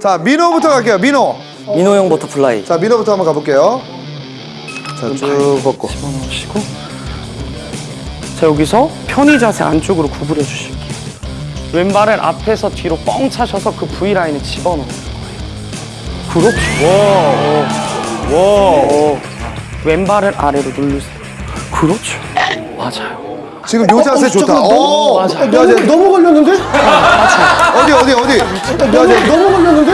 자, 민호부터 갈게요. 민호. 민호형 butterfly. 자, 민호부터 한번 가볼게요. 자, 쭉 걷고. 집어넣으시고 자 여기서 편의 자세 안쪽으로 구부려 주실게요 왼발을 앞에서 뒤로 뻥 차셔서 그 V라인에 집어넣는 거예요 그렇죠 와, 와. 왼발을 아래로 누르세요 그렇죠 맞아요 지금 요 자세 좋다. 오, 맞아. 요 자세. 너무 걸렸는데? 어디, 어디, 어디? 요 자세. 너무 걸렸는데?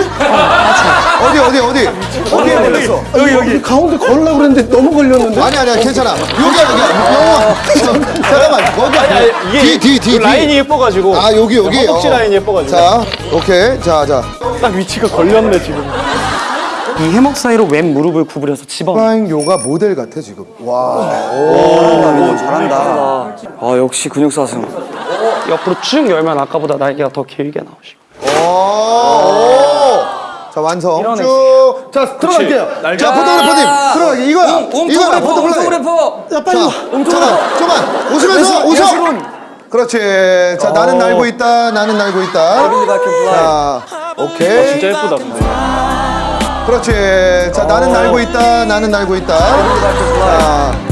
어디, 어디, 어디? 어디에 걸렸어? 여기 여기 가운데 걸으려고 그랬는데 너무 걸렸는데? 아니, 아니야, 괜찮아. 여기야, 여기야. 영원. 잠깐만, 거기. 뒤, 뒤, 뒤. 라인이 예뻐가지고 아, 여기, 여기. 허벅지 어. 라인이 예뻐가지고 자, 오케이. 자, 자. 딱 위치가 걸렸네 지금 이 해먹 사이로 왼 무릎을 구부려서 집어넣어요 프라잉 요가 모델 같아, 지금. 와. 잘한다, 민호 잘한다. 아, 역시 근육사슴. 옆으로 쭉 열면 아까보다 날개가 더 길게 나오시고 오. 자, 완성. 밀어내. 쭉. 자, 들어갈게요. 자, 포토그래퍼님. 들어가게. 이거야. 이거야, 포토그래퍼. 야 빨리 와. 잠깐, 잠깐. 웃으면서 웃어. 그렇지. 자, 나는 날고 있다. 나는 날고 있다. 자, 오케이. 진짜 예쁘다 근데 그렇지. 자, 나는 날고 있다. 나는 날고 있다. 자,